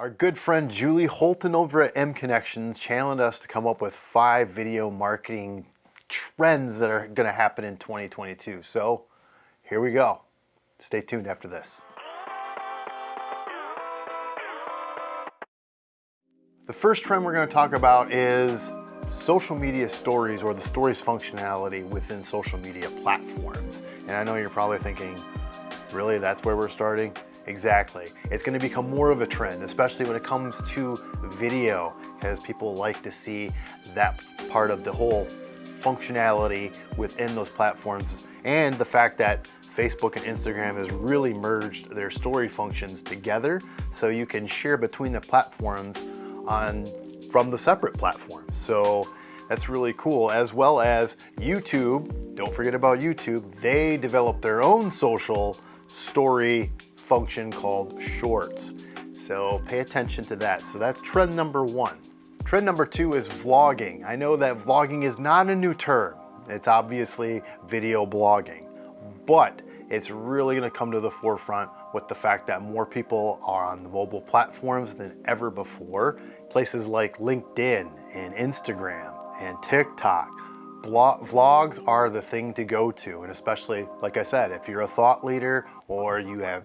Our good friend Julie Holton over at mConnexions challenged us to come up with five video marketing trends that are going to happen in 2022. So here we go. Stay tuned after this. The first trend we're going to talk about is social media stories or the stories functionality within social media platforms. And I know you're probably thinking, really, that's where we're starting? Exactly. It's going to become more of a trend, especially when it comes to video, because people like to see that part of the whole functionality within those platforms and the fact that Facebook and Instagram has really merged their story functions together so you can share between the platforms on from the separate platforms. So that's really cool, as well as YouTube. Don't forget about YouTube. They develop their own social story function called Shorts. So pay attention to that. So that's trend number one. Trend number two is vlogging. I know that vlogging is not a new term. It's obviously video blogging, but it's really gonna come to the forefront with the fact that more people are on the mobile platforms than ever before. Places like LinkedIn and Instagram and TikTok. vlogs are the thing to go to, and especially, like I said, if you're a thought leader or you have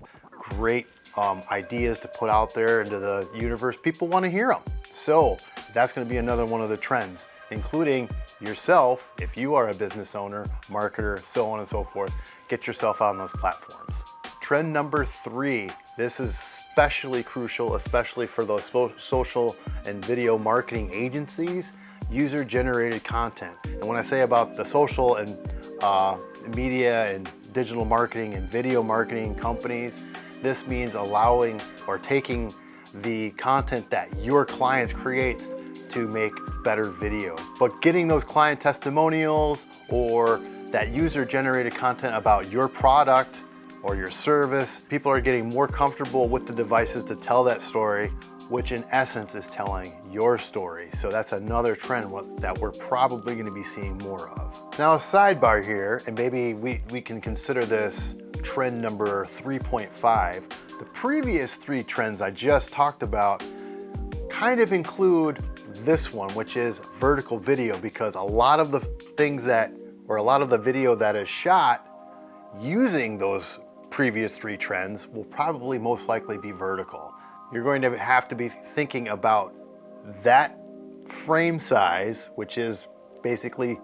great um, ideas to put out there into the universe, people want to hear them. So that's going to be another one of the trends, including yourself, if you are a business owner, marketer, so on and so forth, get yourself on those platforms. Trend number three, this is especially crucial, especially for those social and video marketing agencies, user-generated content. And when I say about the social and uh, media and digital marketing and video marketing companies, this means allowing or taking the content that your clients creates to make better videos. But getting those client testimonials or that user generated content about your product or your service, people are getting more comfortable with the devices to tell that story, which in essence is telling your story. So that's another trend that we're probably gonna be seeing more of. Now a sidebar here, and maybe we, we can consider this trend number 3.5, the previous three trends I just talked about kind of include this one, which is vertical video, because a lot of the things that, or a lot of the video that is shot using those previous three trends will probably most likely be vertical. You're going to have to be thinking about that frame size, which is basically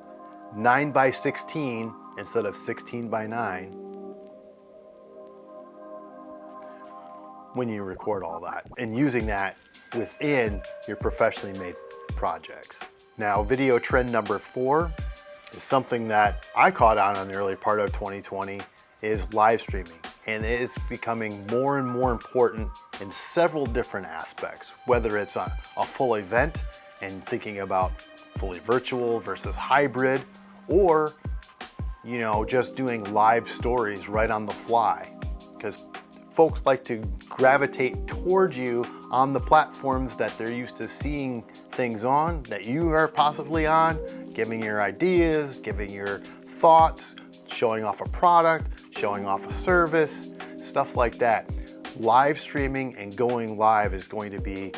9 by 16 instead of 16 by 9, when you record all that and using that within your professionally made projects. Now, video trend number four is something that I caught on in the early part of 2020 is live streaming. And it is becoming more and more important in several different aspects, whether it's a, a full event and thinking about fully virtual versus hybrid, or you know, just doing live stories right on the fly. Because folks like to gravitate towards you on the platforms that they're used to seeing things on, that you are possibly on, giving your ideas, giving your thoughts, showing off a product, showing off a service, stuff like that. Live streaming and going live is going to be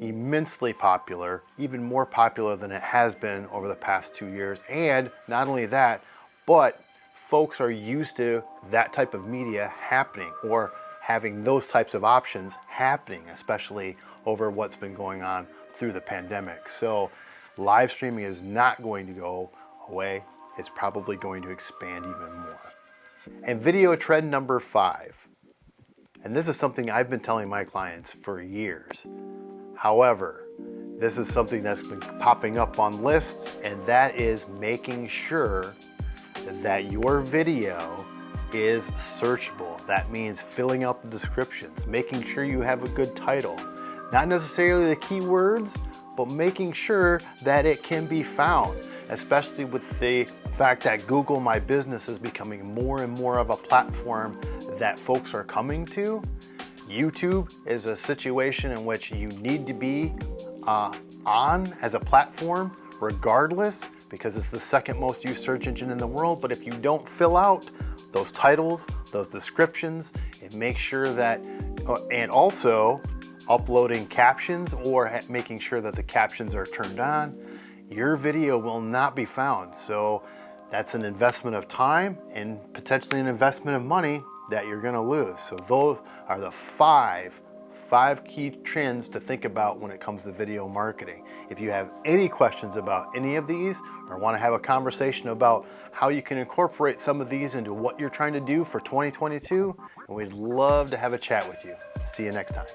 immensely popular, even more popular than it has been over the past two years. And not only that, but folks are used to that type of media happening or having those types of options happening, especially over what's been going on through the pandemic. So live streaming is not going to go away. It's probably going to expand even more. And video trend number five. And this is something I've been telling my clients for years. However, this is something that's been popping up on lists and that is making sure that your video is searchable. That means filling out the descriptions, making sure you have a good title. Not necessarily the keywords, but making sure that it can be found, especially with the fact that Google My Business is becoming more and more of a platform that folks are coming to. YouTube is a situation in which you need to be uh, on as a platform regardless because it's the second most used search engine in the world. But if you don't fill out those titles, those descriptions, and make sure that, uh, and also uploading captions or making sure that the captions are turned on, your video will not be found. So that's an investment of time and potentially an investment of money that you're gonna lose. So those are the five, five key trends to think about when it comes to video marketing. If you have any questions about any of these or wanna have a conversation about how you can incorporate some of these into what you're trying to do for 2022, we'd love to have a chat with you. See you next time.